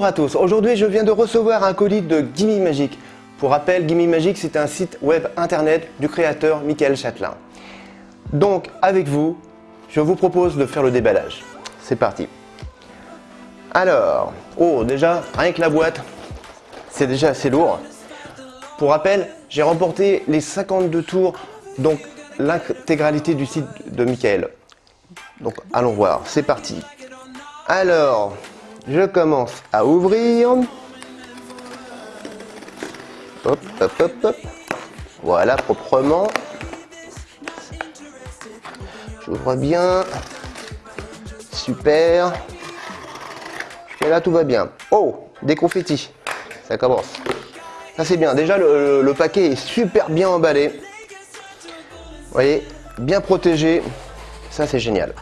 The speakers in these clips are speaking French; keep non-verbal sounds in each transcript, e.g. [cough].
Bonjour à tous, aujourd'hui je viens de recevoir un colis de Gimme Magic. Pour rappel, Gimme Magic c'est un site web internet du créateur Michael Châtelain. Donc avec vous, je vous propose de faire le déballage. C'est parti. Alors, oh déjà, rien que la boîte, c'est déjà assez lourd. Pour rappel, j'ai remporté les 52 tours, donc l'intégralité du site de Michael. Donc allons voir, c'est parti. Alors, je commence à ouvrir. Hop, hop, hop, hop. Voilà, proprement. J'ouvre bien. Super. Et là, tout va bien. Oh, des confettis. Ça commence. Ça, c'est bien. Déjà, le, paquet est super bien emballé. Vous voyez, bien protégé. Ça, c'est génial.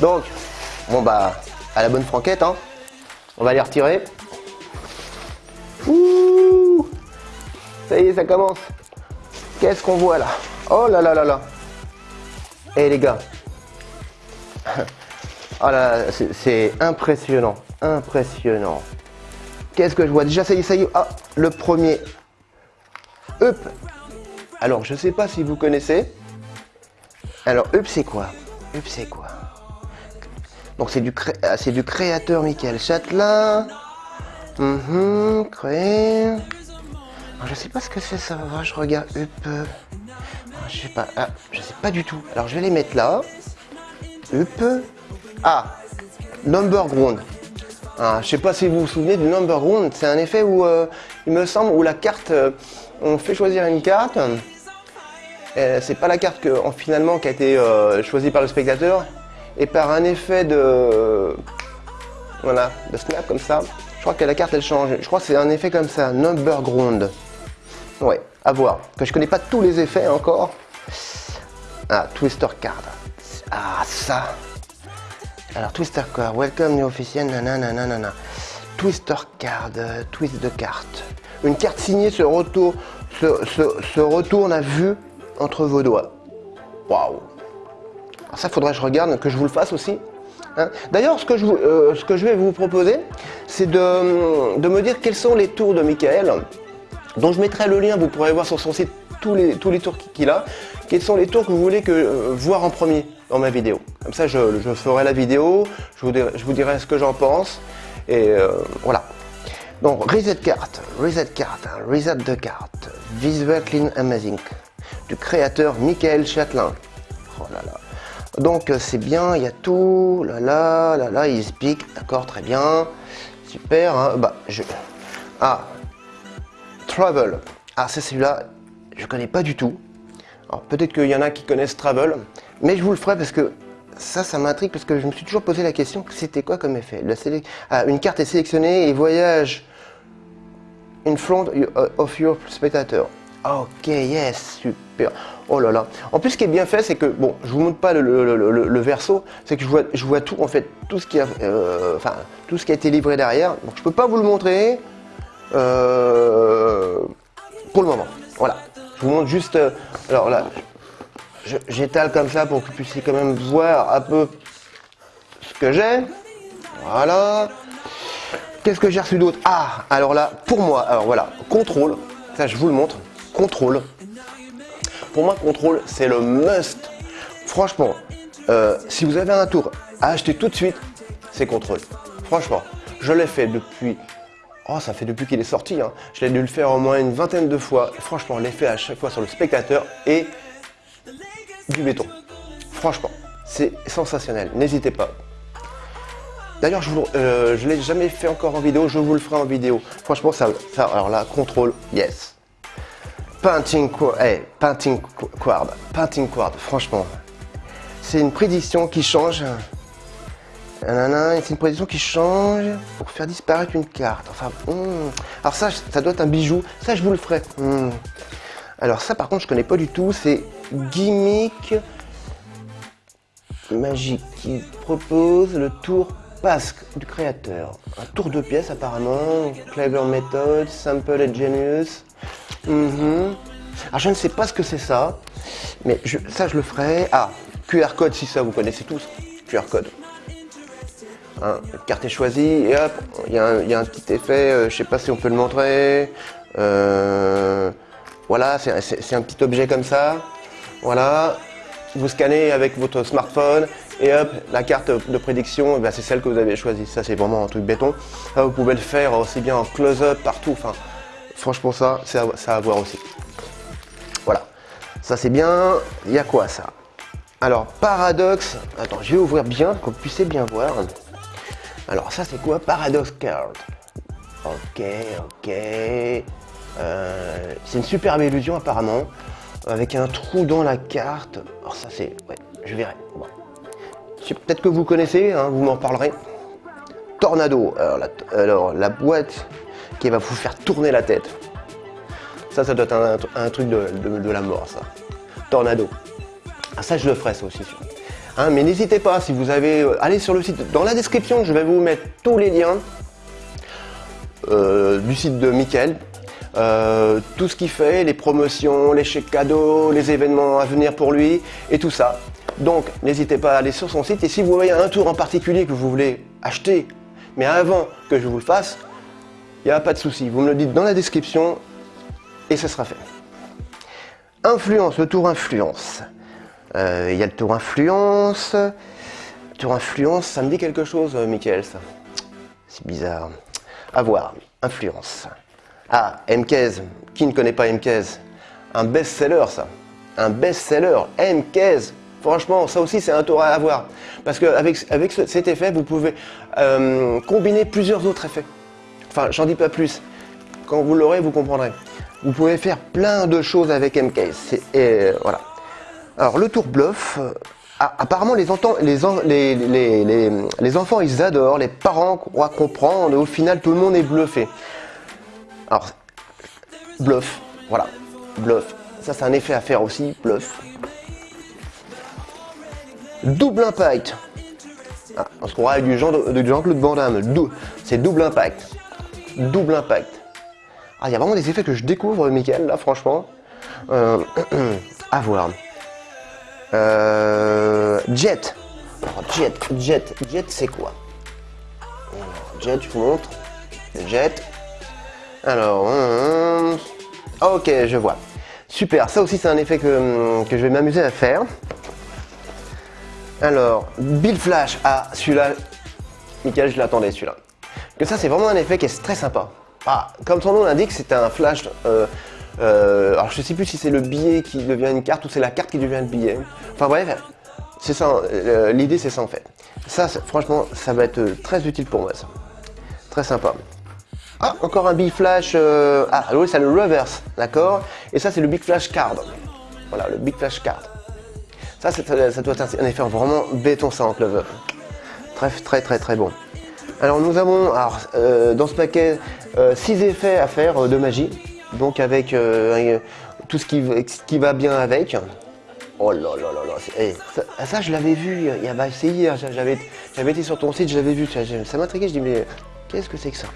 Donc, bon, bah, à la bonne franquette, hein. On va les retirer. Ouh Ça y est, ça commence. Qu'est-ce qu'on voit là? Oh là là là là. Eh les gars. [laughs] Oh là, c'est impressionnant. Impressionnant. Qu'est-ce que je vois? Déjà, ça y est, ça y est. Ah, le premier. Up. Alors, je sais pas si vous connaissez. Alors, Up, c'est quoi? Up, c'est quoi? Donc c'est du, ah, du créateur Michael Châtelain. Mhm, créé. je sais pas ce que c'est ça. Je regarde. Up. Ah, je sais pas. Ah, sais pas du tout. Alors je vais les mettre là. Up. Ah. Number ground. Ah, je sais pas si vous vous souvenez du number ground. C'est un effet où euh, il me semble où la carte. Euh, on fait choisir une carte. C'est pas la carte que, finalement qui a été euh, choisie par le spectateur et par un effet de voilà de snap comme ça je crois que la carte elle change. Je crois que c'est un effet comme ça number ground. Ouais à voir. Que je connais pas tous les effets encore. Ah twister card. Ah ça. Alors twister card welcome new officiel nanana twister card twist de carte. Une carte signée se retourne se, se, se retourne à vue entre vos doigts. Waouh ça, faudrait que je regarde, que je vous le fasse aussi. Hein. D'ailleurs, ce, que je, euh, ce que je vais vous proposer, c'est de, me dire quels sont les tours de Michael, dont je mettrai le lien, vous pourrez voir sur son site tous les, tous les tours qu'il a. Quels sont les tours que vous voulez que, euh, voir en premier dans ma vidéo. Comme ça, je, ferai la vidéo, je vous, dirai, je vous ce que j'en pense. Et euh, voilà. Donc, reset carte, reset carte, hein, reset de carte, visual clean amazing, du créateur Michael Châtelain. Oh là là. Donc euh, c'est bien, il y a tout, là là, là là, il explique, d'accord, très bien, super, hein. bah je... Ah, Travel, ah c'est celui-là, je connais pas du tout, alors peut-être qu'il y en a qui connaissent Travel, mais je vous le ferai parce que ça, ça m'intrigue parce que je me suis toujours posé la question, c'était quoi comme effet? La ah, Une carte est sélectionnée et voyage in front of your spectator. Ok, yes, super. Oh là là. En plus, ce qui est bien fait, c'est que, bon, je vous montre pas le, verso, c'est que je vois, je vois tout, en fait, tout ce qui a, euh, enfin, tout ce qui a été livré derrière. Donc, je peux pas vous le montrer euh, pour le moment. Voilà. Je vous montre juste, euh, alors là, j'étale comme ça pour que vous puissiez quand même voir un peu ce que j'ai. Voilà. Qu'est-ce que j'ai reçu d'autre? Ah, alors là, pour moi, alors voilà, contrôle. Ça, je vous le montre contrôle. Pour moi, contrôle, c'est le must. Franchement, euh, si vous avez un tour à acheter tout de suite, c'est contrôle. Franchement, je l'ai fait depuis... Oh, ça fait depuis qu'il est sorti. Hein. Je l'ai dû le faire au moins une vingtaine de fois. franchement, l'effet à chaque fois sur le spectateur est du béton. Franchement, c'est sensationnel. N'hésitez pas. D'ailleurs, je ne euh, l'ai jamais fait encore en vidéo. Je vous le ferai en vidéo. Franchement, ça, ça alors là, contrôle, yes. Painting, hey, painting Quad, Painting franchement, c'est une prédiction qui change. C'est une prédiction qui change pour faire disparaître une carte. Enfin, hmm. alors ça, ça doit être un bijou. Ça, je vous le ferai. Hmm. Alors ça, par contre, je connais pas du tout. C'est Gimmick Magique qui propose le tour Pasque du créateur. Un tour de pièces apparemment. Clever Method, Simple and Genius. Mhm. Alors je ne sais pas ce que c'est ça, mais ça je le ferai. Ah, QR code si ça vous connaissez tous. QR code. Hein, carte est choisie et hop, il y, a un petit effet, euh, je sais pas si on peut le montrer. Euh, voilà, c'est un petit objet comme ça. Voilà, vous scannez avec votre smartphone et hop, la carte de prédiction, eh ben, c'est celle que vous avez choisie. Ça, c'est vraiment un truc béton. vous pouvez le faire aussi bien en close-up, partout. Franchement, ça, ça à voir aussi. Voilà, ça c'est bien. Il y a quoi ça? Alors, paradoxe. Attends, je vais ouvrir bien pour que vous puissiez bien voir. Alors, ça c'est quoi? Paradox Card. Ok, ok. Euh, c'est une superbe illusion apparemment, avec un trou dans la carte. Alors ça c'est... Ouais, je verrai. Peut-être que vous connaissez, hein, vous m'en parlerez. Tornado. Alors la, boîte qui va vous faire tourner la tête. Ça, ça doit être un, truc de, la mort, ça. Tornado. Ah, ça, je le ferai, ça aussi. Hein, mais n'hésitez pas, si vous avez... Euh, allez sur le site. Dans la description, je vais vous mettre tous les liens euh, du site de Mickaël. Euh, tout ce qu'il fait, les promotions, les chèques cadeaux, les événements à venir pour lui et tout ça. Donc n'hésitez pas à aller sur son site et si vous voyez un tour en particulier que vous voulez acheter, mais avant que je vous le fasse, il n'y a pas de souci, vous me le dites dans la description et ce sera fait. Influence, le tour influence. Euh, il y a le tour influence. tour influence, ça me dit quelque chose, euh, Michael, ça. C'est bizarre. À voir, influence. Ah, MKZ. Qui ne connaît pas MKZ Un best-seller, ça. Un best-seller. MKZ. Franchement, ça aussi, c'est un tour à avoir. Parce qu'avec avec cet effet, vous pouvez euh, combiner plusieurs autres effets. Enfin, j'en dis pas plus. Quand vous l'aurez, vous comprendrez. Vous pouvez faire plein de choses avec MKZ. Et voilà. Alors, le tour bluff, ah, apparemment, les, les, les, enfants, ils adorent, les parents croient comprendre, au final, tout le monde est bluffé. Alors, bluff, voilà, bluff. Ça, c'est un effet à faire aussi, bluff. Double impact. Ah, on se croirait du Jean-Claude Van Damme. C'est double impact. Double impact. Ah, il y a vraiment des effets que je découvre, Michael, là, franchement. Euh, [clears throat] à voir. Euh, jet. jet, jet, jet, c'est quoi? Jet, je vous montre. Jet. Alors, ok, je vois. Super, ça aussi c'est un effet que, je vais m'amuser à faire. Alors, Bill Flash. Ah, celui-là, Michael, je l'attendais celui-là. Ça, c'est vraiment un effet qui est très sympa. Ah, comme son nom l'indique, c'est un flash. Euh, euh, alors, je sais plus si c'est le billet qui devient une carte ou c'est la carte qui devient le billet. Enfin bref, c'est ça. Euh, l'idée, c'est ça en fait. Ça, franchement, ça va être très utile pour moi. Ça. Très sympa. Ah, encore un Big Flash. Ah, oui, c'est le reverse, d'accord Et ça, c'est le Big Flash Card. Voilà, le Big Flash Card. Ça, ça doit être un effet vraiment béton, ça, en clover. Très, très, très, très bon. Alors, nous avons, alors, euh, dans ce paquet, 6 euh, effets à faire de magie. Donc, avec tout ce qui, qui, va bien avec. Oh là là là là. Eh, ça, je l'avais vu, bah, c'est hier, j'avais été sur ton site, je l'avais vu. Ça m'intriguait, je dis, mais qu'est-ce que c'est que ça?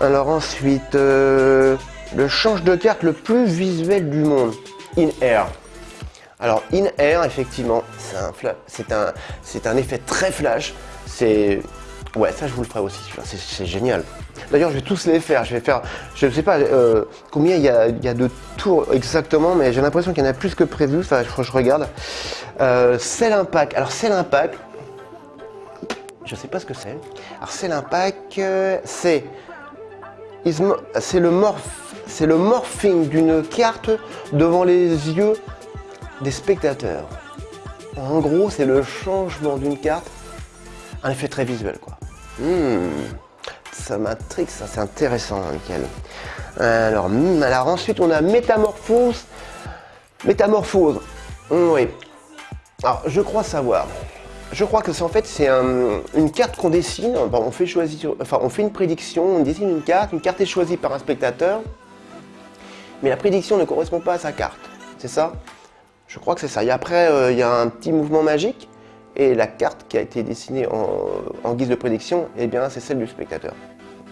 Alors ensuite, euh, le change de carte le plus visuel du monde, In Air. Alors In Air, effectivement, c'est un, c'est un, effet très flash. C'est Ouais, ça je vous le ferai aussi, c'est génial. D'ailleurs, je vais tous les faire. Je vais faire, je ne sais pas euh, combien il y, a, de tours exactement, mais j'ai l'impression qu'il y en a plus que prévu. Enfin, je, je regarde. Euh, c'est l'impact. Alors, c'est l'impact. Je ne sais pas ce que c'est. Alors, c'est l'impact. Euh, c'est c'est le, c'est le morphing d'une carte devant les yeux des spectateurs. En gros, c'est le changement d'une carte, un effet très visuel, quoi. Hmm. ça m'intrigue, ça, c'est intéressant, nickel. Alors, hmm, ensuite, on a métamorphose. Métamorphose. Hmm, oui. Alors, je crois savoir. Je crois que c'est en fait c'est une carte qu'on dessine. on fait choisir, enfin on fait une prédiction, on dessine une carte, une carte est choisie par un spectateur, mais la prédiction ne correspond pas à sa carte. C'est ça? Je crois que c'est ça. Et après euh, il y a un petit mouvement magique et la carte qui a été dessinée en, guise de prédiction, eh bien c'est celle du spectateur.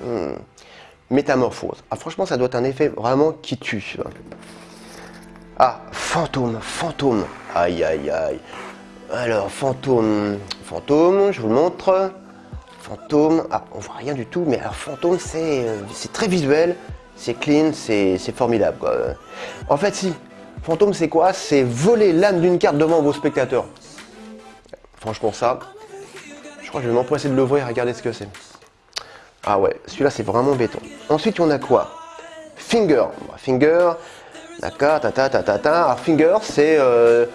Hmm. Métamorphose. Ah, franchement ça doit être un effet vraiment qui tue. Ah, fantôme, fantôme. Aïe aïe aïe. Alors, fantôme, fantôme, je vous le montre. Fantôme, ah, on voit rien du tout, mais alors Fantôme, c'est euh, très visuel, c'est clean, c'est formidable. En fait, si, Fantôme, c'est quoi? C'est voler l'âme d'une carte devant vos spectateurs. Franchement, ça, je crois que je vais m'empresser de l'ouvrir, regardez ce que c'est. Ah ouais, celui-là, c'est vraiment béton. Ensuite, on a quoi? Finger. Finger, d'accord, ta ta ta ta ta. Alors, Finger, c'est... Euh,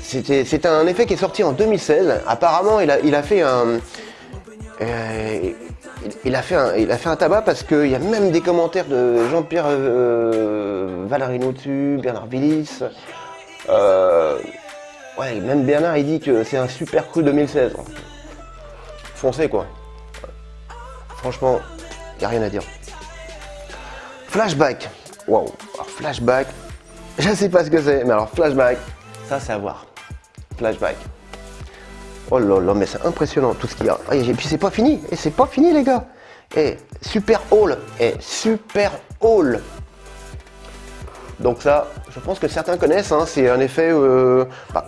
c'est un effet qui est sorti en 2016. Apparemment, il a, il a fait un... Euh, il, a fait un, il a fait un tabac parce qu'il y a même des commentaires de Jean-Pierre euh, Bernard Villis. Euh, ouais, même Bernard il dit que c'est un super coup 2016. Foncez quoi. Franchement, il n'y a rien à dire. Flashback. Wow. flashback. Je sais pas ce que c'est, mais alors flashback, ça c'est à voir. Flashback. Oh là là, mais c'est impressionnant tout ce qu'il y a. Ah, et puis c'est pas fini. Et c'est pas fini, les gars. Et super haul. Et super haul. Donc ça, je pense que certains connaissent. Hein, c'est un effet. Euh, bah,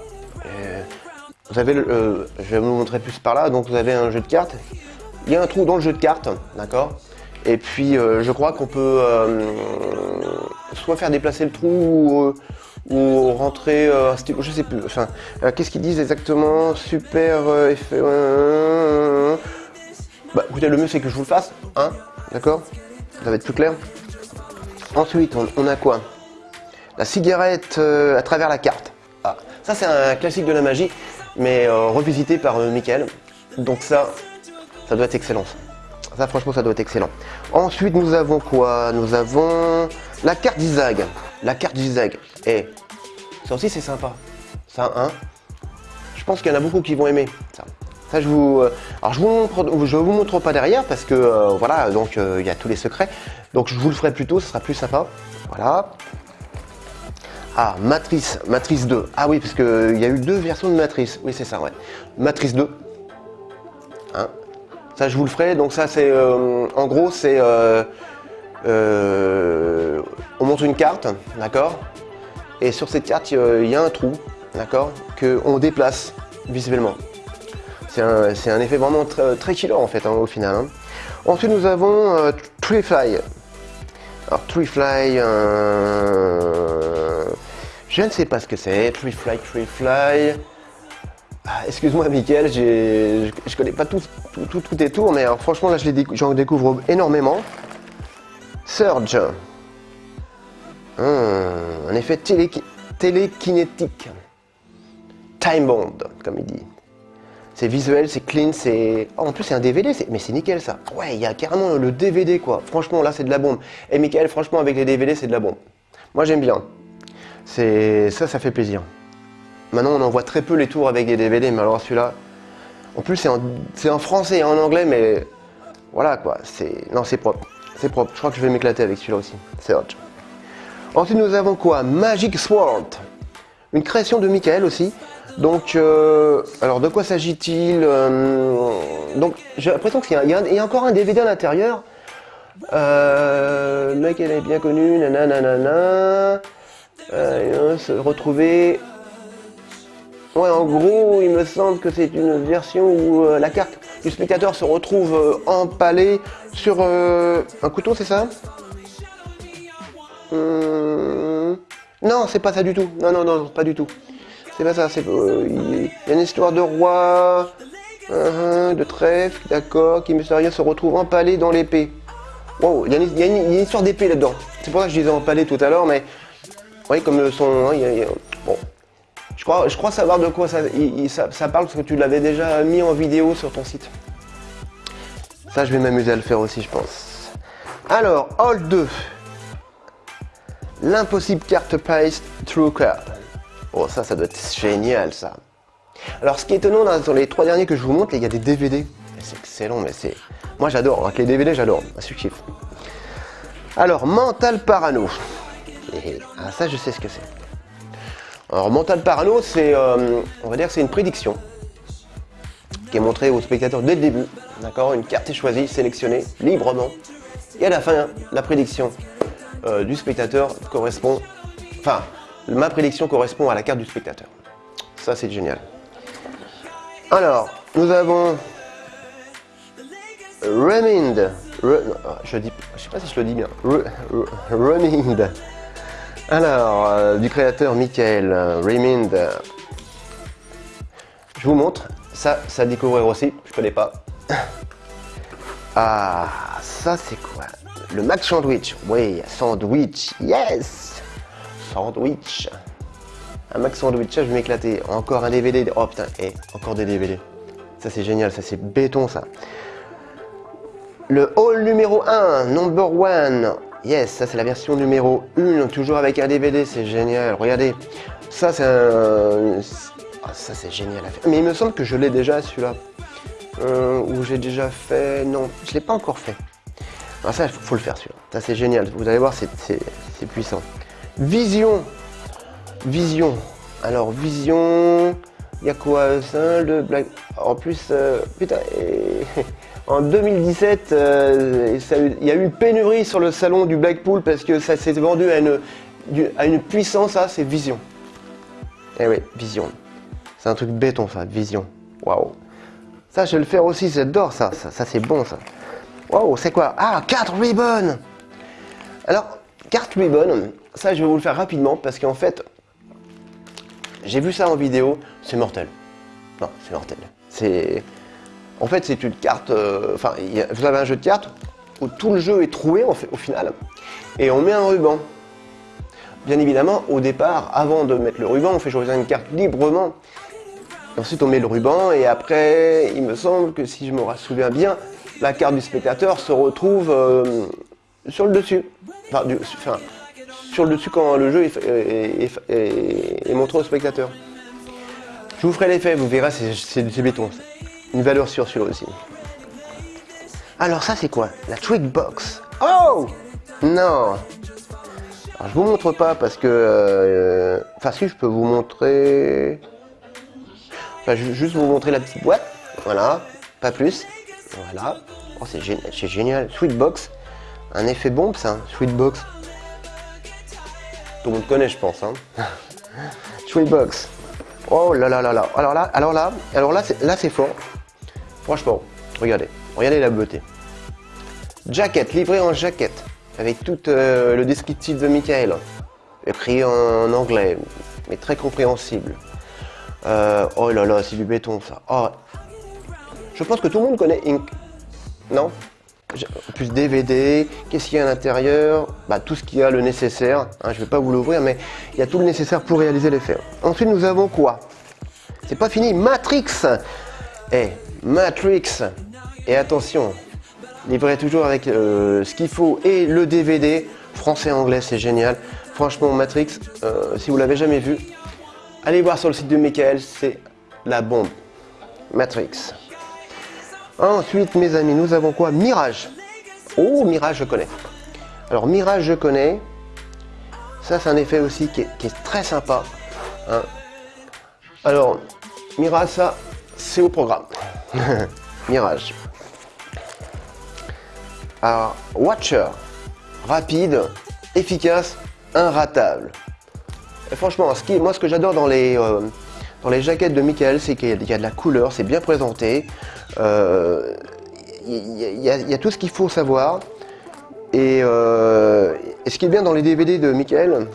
vous avez, le, euh, je vais vous montrer plus par là. Donc vous avez un jeu de cartes. Il y a un trou dans le jeu de cartes, d'accord? Et puis je crois qu'on peut soit faire déplacer le trou ou rentrer euh, je sais plus. Enfin, euh, qu'est-ce qu'ils disent exactement? Super euh, effet. Bah écoutez, le mieux c'est que je vous le fasse, hein D'accord? Ça va être plus clair. Ensuite, on, a quoi? La cigarette à travers la carte. Ça c'est un classique de la magie, mais revisité par Michael. Donc ça, ça doit être excellent. Ça, franchement, ça doit être excellent. Ensuite, nous avons quoi? Nous avons la carte d'Isaac. La carte d'Isaac. Et ça aussi, c'est sympa. Ça, hein? Je pense qu'il y en a beaucoup qui vont aimer ça. Ça, je vous, euh, alors je vous montre, je vous montre pas derrière parce que euh, voilà, donc euh, il y a tous les secrets. Donc je vous le ferai plus tôt, ce sera plus sympa. Voilà. Ah, Matrice, Matrice 2. Ah oui, parce qu'il y a eu deux versions de Matrice. Oui, c'est ça, ouais. Matrice 2. Hein ça, je vous le ferai. Donc ça, c'est, en gros, c'est, on montre une carte, d'accord? Et sur cette carte, il y a un trou, d'accord, qu'on déplace visuellement. C'est un, effet vraiment très, très en fait, hein, au final. Hein. Ensuite, nous avons euh, Tree Fly. Alors, Tree Fly, euh, je ne sais pas ce que c'est. Tree Fly, Tree Fly. Ah, excuse-moi, Mickaël, je ne connais pas tout, tout, tout, tes tours, mais franchement, là, j'en découvre énormément. Surge. Hmm, un effet télékinétique. Time Bond, comme il dit. C'est visuel, c'est clean, c'est... Oh, en plus, c'est un DVD, mais c'est nickel, ça. Ouais, il y a carrément le DVD, quoi. Franchement, là, c'est de la bombe. Et Michael, franchement, avec les DVD, c'est de la bombe. Moi, j'aime bien. C'est Ça, ça fait plaisir. Maintenant, on en voit très peu les tours avec des DVD, mais alors celui-là... En plus, c'est en... français et en anglais, mais... Voilà, quoi. C'est... Non, c'est propre. C'est propre. Je crois que je vais m'éclater avec celui-là aussi. C'est hot. Ensuite, nous avons quoi? Magic Sword. Une création de Michael aussi. Donc, euh, alors de quoi s'agit-il euh, Donc, j'ai l'impression qu'il y, y, a encore un DVD à l'intérieur. Euh, le mec, elle est bien connu, nanana. Euh, se retrouver. Ouais, en gros, il me semble que c'est une version où la carte du spectateur se retrouve empalée sur un couteau, c'est ça? Non, c'est pas ça du tout. Non, non, non, pas du tout. C'est pas ça. Euh, il une histoire de roi, de trèfle, d'accord, qui, rien se retrouve empalé dans l'épée. Wow, il y, a une, histoire d'épée là-dedans. C'est pour ça que je disais empalé tout à l'heure, mais... Oui, comme son... Hein, bon. Je crois, je crois savoir de quoi ça, ça, parle, parce que tu l'avais déjà mis en vidéo sur ton site. Ça, je vais m'amuser à le faire aussi, je pense. Alors, Hall 2. L'impossible carte paste True Card. Oh, ça, ça doit être génial, ça. Alors, ce qui est étonnant dans les trois derniers que je vous montre, il y a des DVD. C'est excellent, mais c'est... Moi, j'adore. Avec les DVD, j'adore. Je. Alors, Mental Parano. Ah, ça, je sais ce que c'est. Alors, Mental Parano, c'est... Euh, on c'est une prédiction qui est montrée aux spectateurs dès le début. D'accord Une carte est choisie, sélectionnée, librement. Et à la fin, la prédiction euh, du spectateur correspond, enfin, ma prédiction correspond à la carte du spectateur. Ça, c'est génial. Alors, nous avons Remind. Je dis, sais pas si je le dis bien. Re- Re- Remind. Alors, euh, du créateur Michael Remind. Je vous montre. Ça, ça à découvrir aussi. Je connais pas. Ah, ça c'est quoi? Le Max Sandwich. Oui, sandwich. Yes Sandwich. Un Max Sandwich, ça je vais m'éclater. Encore un DVD. Oh putain, et encore des DVD. Ça c'est génial, ça c'est béton ça. Le hall numéro 1, number 1. Yes, ça c'est la version numéro 1, toujours avec un DVD, c'est génial. Regardez, ça c'est un... Ah, ça c'est génial à faire. Mais il me semble que je l'ai déjà celui-là. Euh, ou j'ai déjà fait... Non, je l'ai pas encore fait. Alors ça, il faut, le faire celui-là. Ça c'est génial, vous allez voir, c'est puissant. Vision. Vision. Alors, Vision... Il y a quoi ça le Black... En plus, euh, putain, [laughs] en 2017, euh, il y a eu une pénurie sur le salon du Blackpool parce que ça s'est vendu à une, à puissance, ça, c'est Vision. Eh oui, Vision. C'est un truc béton, ça, Vision. Waouh. Ça, je vais le faire aussi, j'adore ça. Ça, ça, c'est bon, ça. Waouh, c'est quoi? Ah, carte ribbon Alors, carte ribbon, ça, je vais vous le faire rapidement parce qu'en fait, j'ai vu ça en vidéo, c'est mortel. Non, c'est mortel. C'est. En fait, c'est une carte. euh, Enfin, vous avez un jeu de cartes où tout le jeu est troué au final. Et on met un ruban. Bien évidemment, au départ, avant de mettre le ruban, on fait choisir une carte librement. Ensuite, on met le ruban et après, il me semble que si je me souviens bien, la carte du spectateur se retrouve euh, sur le dessus. Enfin, du- sur le dessus quand le jeu est, montré au spectateur. Je vous ferai l'effet, vous verrez, c'est béton. Une valeur sûre celui-là aussi. Alors ça c'est quoi? La Trick Box. Oh Non Alors je vous montre pas parce que... euh, Enfin si, je peux vous montrer... Enfin, ju- juste vous montrer la petite boîte. Voilà, pas plus. Voilà. Oh, c'est génial, c'est génial. Sweetbox. Un effet bombe, ça. Sweetbox. Tout le monde connaît, je pense. Hein. [laughs] Sweetbox. Oh là là là là. Alors là, alors là, alors là, c'est, là, c'est fort. Franchement, regardez. Regardez la beauté. Jacket, livré en jaquette. Avec tout euh, le descriptif de Michael. Écrit en anglais, mais très compréhensible. Euh, oh là là, c'est du béton ça. Oh. Je pense que tout le monde connaît Ink. Non? Plus DVD, qu'est-ce qu'il y a à l'intérieur? Bah, Tout ce qu'il y a, le nécessaire. Hein, je ne vais pas vous l'ouvrir, mais il y a tout le nécessaire pour réaliser l'effet. Ensuite, nous avons quoi? C'est pas fini, Matrix Eh, Matrix Et attention, livré toujours avec euh, ce qu'il faut et le DVD, français-anglais, c'est génial. Franchement, Matrix, euh, si vous l'avez jamais vu, Allez voir sur le site de Michael, c'est la bombe. Matrix. Ensuite, mes amis, nous avons quoi? Mirage. Oh, Mirage, je connais. Alors, Mirage, je connais. Ça, c'est un effet aussi qui est, qui est très sympa. hein. Alors, Mirage, ça, c'est au programme. [laughs] Mirage. Alors, Watcher. Rapide, efficace, inratable. Franchement, moi, ce que j'adore dans les, euh, dans les jaquettes de Michael, c'est qu'il y, a- de la couleur, c'est bien présenté. Euh, Il y, a- tout ce qu'il faut savoir. Et, euh, ce qui est bien dans les DVD de Michael,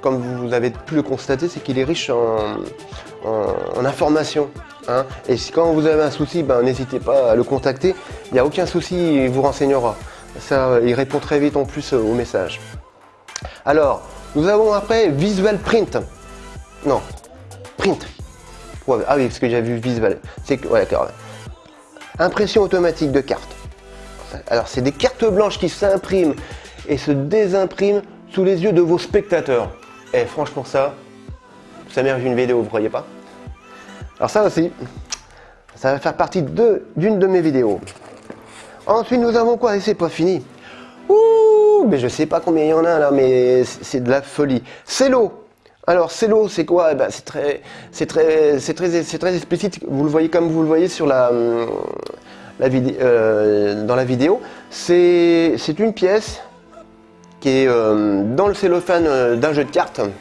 comme vous avez pu le constater, c'est qu'il est riche en informations. Hein. Et quand vous avez un souci, ben, n'hésitez pas à le contacter. Il n'y a aucun souci, il vous renseignera. Ça, il répond très vite en plus euh, aux messages. Alors, nous avons après Visual Print. Non, Print. Ah oui, parce que j'ai vu Visual. C'est que, ouais. Impression automatique de cartes. Alors, c'est des cartes blanches qui s'impriment et se désimpriment sous les yeux de vos spectateurs. Et franchement, ça, ça mérite une vidéo, vous croyez pas? Alors ça aussi, ça va faire partie d'une de mes vidéos. Ensuite, nous avons quoi? Et c'est pas fini. Ouh, mais je sais pas combien il y en a là, mais c'est de la folie. C'est l'eau. Alors, c'est l'eau, c'est quoi? Eh ben, C'est très, très, très, très explicite. Vous le voyez comme vous le voyez sur la, hum, vidéo, dans la vidéo. C'est, c'est une pièce qui est euh, dans le cellophane euh, d'un jeu de cartes. Alors,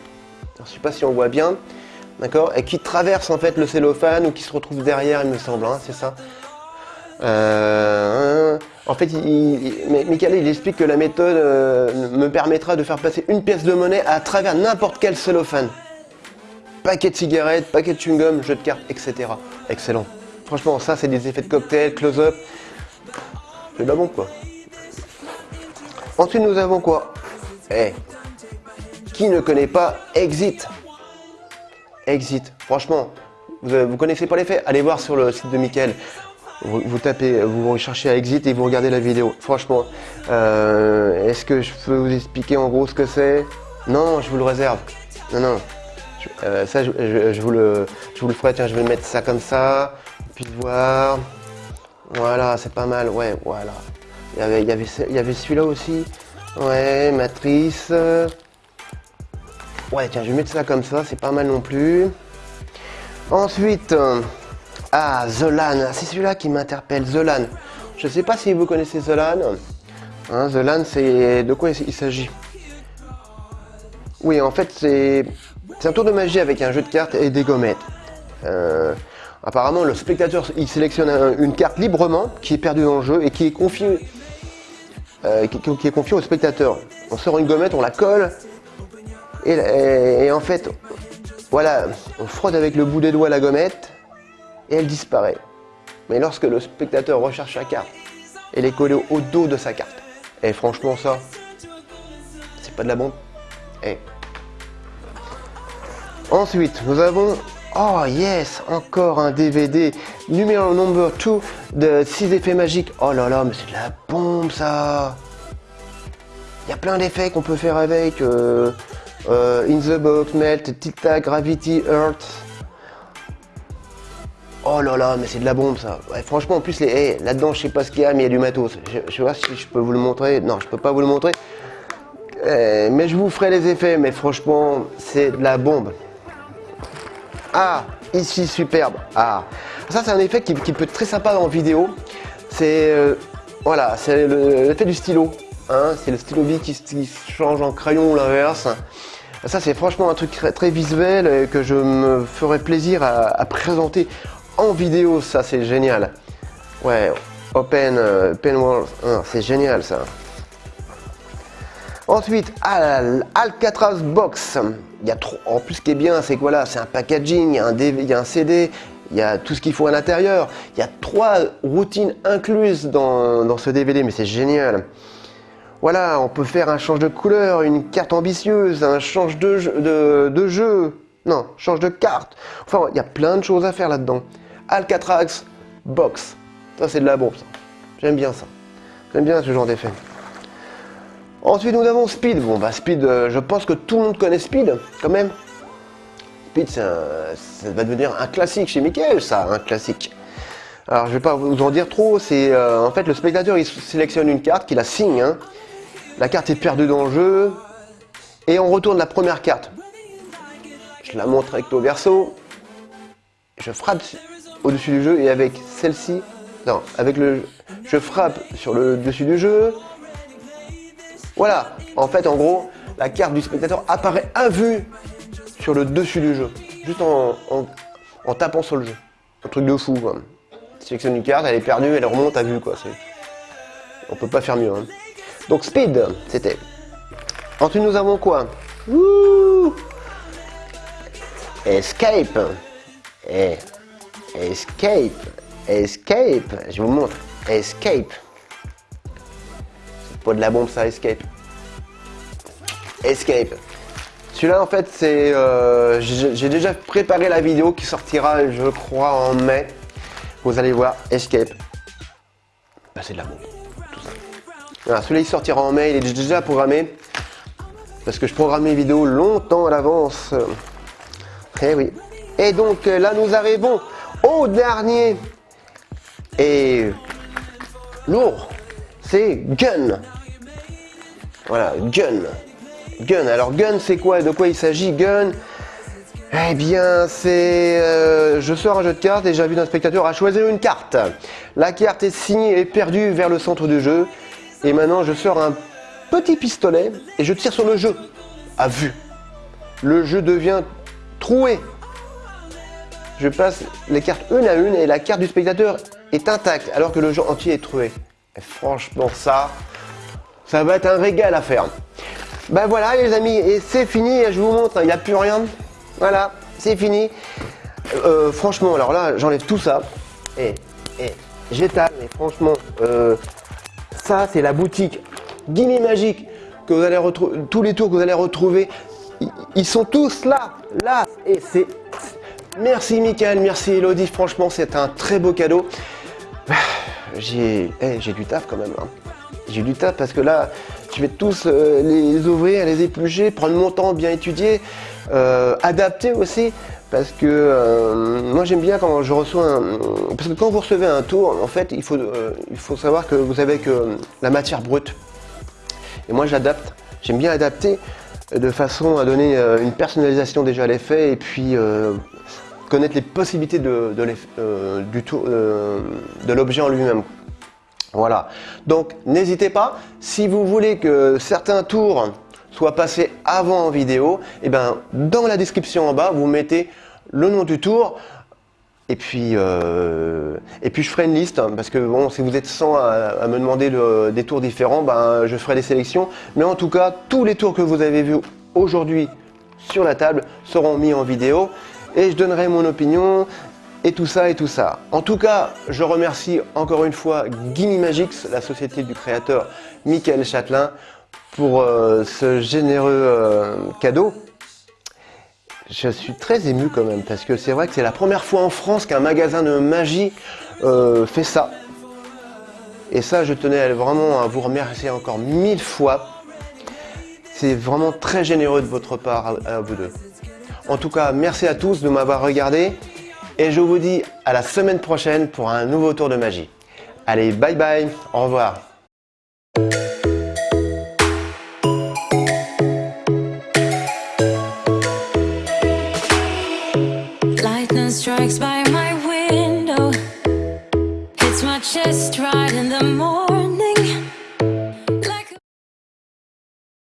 je sais pas si on voit bien, d'accord, et qui traverse en fait le cellophane ou qui se retrouve derrière, il me semble, hein, c'est ça. Euh, En fait, il, Michael, il explique que la méthode euh, me permettra de faire passer une pièce de monnaie à travers n'importe quel cellophane. Paquet de cigarettes, paquet de chewing-gum, jeu de cartes, etc. Excellent. Franchement, ça, c'est des effets de cocktail, close-up. C'est de la bombe, quoi. Ensuite, nous avons quoi? Eh, qui ne connaît pas Exit? Exit. Franchement, vous, ne connaissez pas les faits? Allez voir sur le site de Michael. Vous, tapez, vous cherchez à Exit et vous regardez la vidéo. Franchement, euh, est-ce que je peux vous expliquer en gros ce que c'est? Non, je vous le réserve. Non, non. Euh, ça, je, vous le, je vous le ferai. Tiens, je vais mettre ça comme ça. Puis voir. Voilà, c'est pas mal. Ouais, voilà. Il y avait, y avait, il y avait celui-là aussi. Ouais, matrice. Ouais, tiens, je vais mettre ça comme ça. C'est pas mal non plus. Ensuite, euh, ah, Zolan. C'est celui-là qui m'interpelle. Zolan. Je sais pas si vous connaissez Zolan. Hein, Zolan, c'est de quoi il s'agit? Oui, en fait, c'est un tour de magie avec un jeu de cartes et des gommettes. Euh, apparemment, le spectateur, il sélectionne une carte librement qui est perdue dans le jeu et qui est confiée euh, qui, est confié au spectateur. On sort une gommette, on la colle et, en fait, voilà, on frotte avec le bout des doigts la gommette et elle disparaît. Mais lorsque le spectateur recherche sa carte, elle est collée au dos de sa carte. Et franchement, ça, c'est pas de la bombe. Et Ensuite, nous avons Oh yes, encore un DVD numéro number 2 de 6 effets magiques. Oh là là, mais c'est de la bombe ça Il y a plein d'effets qu'on peut faire avec. Euh, euh, in the Box, Melt, Tilta, Gravity, Earth. Oh là là, mais c'est de la bombe ça. franchement, en plus, les, là-dedans, je sais pas ce qu'il y a, mais il y a du matos. Je, je vois si je peux vous le montrer. Non, je peux pas vous le montrer. Euh, mais je vous ferai les effets, mais franchement, c'est de la bombe. Ah, ici, superbe. Ah, ça, c'est un effet qui, peut être très sympa en vidéo. C'est euh, voilà, c'est l'effet du stylo. Hein. c'est le stylo B qui, change en crayon ou l'inverse. Ça, c'est franchement un truc très, visuel et que je me ferai plaisir à, présenter en vidéo. Ça, c'est génial. Ouais, Open euh, World, c'est génial ça. Ensuite, Alcatraz Box. Il y a. En plus, ce qui est bien, c'est que voilà, c'est un packaging, il y a un, il y a un CD, il y a tout ce qu'il faut à l'intérieur. Il y a trois routines incluses dans, ce DVD, mais c'est génial. Voilà, on peut faire un change de couleur, une carte ambitieuse, un change de jeu. Non, change de carte. Enfin, il y a plein de choses à faire là-dedans. Alcatraz Box. Ça, c'est de la bombe, J'aime bien ça. J'aime bien ce genre d'effet. Ensuite, nous avons Speed. Bon, bah, Speed, euh, je pense que tout le monde connaît Speed, quand même. Speed, ça va devenir un classique chez Michael, ça, un classique. Alors, je vais pas vous en dire trop. C'est euh, en fait le spectateur, il sélectionne une carte, qu'il la signe. Hein. La carte est perdue dans le jeu, et on retourne la première carte. Je la montre recto verso. Je frappe au-dessus du jeu et avec celle-ci, non, avec le, je frappe sur le dessus du jeu voilà, en fait, en gros, la carte du spectateur apparaît à vue sur le dessus du jeu, juste en, tapant sur le jeu. Un truc de fou, quoi. Sélectionne une carte, elle est perdue, elle remonte à vue, quoi. On peut pas faire mieux. Hein. Donc Speed, c'était. Ensuite, nous avons quoi? Escape. Eh. Escape. Escape. Je vous montre. Escape. Pas de la bombe ça, Escape. Escape. Celui-là, en fait, c'est... Euh, j'ai déjà préparé la vidéo qui sortira, je crois, en mai. Vous allez voir, Escape. Bah, c'est de la bombe. Celui-là, il sortira en mai, il est déjà programmé. Parce que je programme mes vidéos longtemps à l'avance. Eh oui. Et donc, là, nous arrivons au dernier. Et... Lourd. C'est Gun. Voilà, Gun. Gun. Alors Gun, c'est quoi? De quoi il s'agit Gun? Eh bien, c'est... Euh, je sors un jeu de cartes et j'invite un spectateur à choisir une carte. La carte est signée et perdue vers le centre du jeu. Et maintenant, je sors un petit pistolet et je tire sur le jeu. À vue. Le jeu devient troué. Je passe les cartes une à une et la carte du spectateur est intacte alors que le jeu entier est troué. Et franchement, ça, ça va être un régal à faire. Ben voilà les amis, et c'est fini, je vous montre, il n'y a plus rien. Voilà, c'est fini. Euh, franchement, alors là, j'enlève tout ça. Et, et j'étale, mais franchement, euh, ça c'est la boutique Gimme Magique que vous allez retrouver, tous les tours que vous allez retrouver, ils sont tous là, là, et c'est... Merci Michael, merci Elodie, franchement c'est un très beau cadeau. J'ai eh, j'ai du taf quand même, hein. j'ai du taf parce que là, je vais tous euh, les ouvrir, les éplucher, prendre mon temps, bien étudier, euh, adapter aussi, parce que euh, moi j'aime bien quand je reçois un... Parce que quand vous recevez un tour, en fait, il faut, il faut savoir que vous avez que la matière brute. Et moi j'adapte, j'aime bien adapter de façon à donner une personnalisation déjà à l'effet et puis connaître les possibilités de, de l'objet en lui-même. Voilà, donc n'hésitez pas, si vous voulez que certains tours soient passés avant en vidéo, et eh ben, dans la description en bas, vous mettez le nom du tour, et puis, euh, et puis je ferai une liste, hein, parce que bon, si vous êtes 100 à, me demander des tours différents, ben, je ferai des sélections. Mais en tout cas, tous les tours que vous avez vus aujourd'hui sur la table seront mis en vidéo. Et je donnerai mon opinion et tout ça et tout ça. En tout cas, je remercie encore une fois Gimme Magix, la société du créateur Michael Châtelain, pour euh, ce généreux euh, cadeau. Je suis très ému quand même, parce que c'est vrai que c'est la première fois en France qu'un magasin de magie euh, fait ça. Et ça, je tenais vraiment à vous remercier encore mille fois. C'est vraiment très généreux de votre part à vous deux. En tout cas, merci à tous de m'avoir regardé. Et je vous dis à la semaine prochaine pour un nouveau tour de magie. Allez, bye bye, au revoir.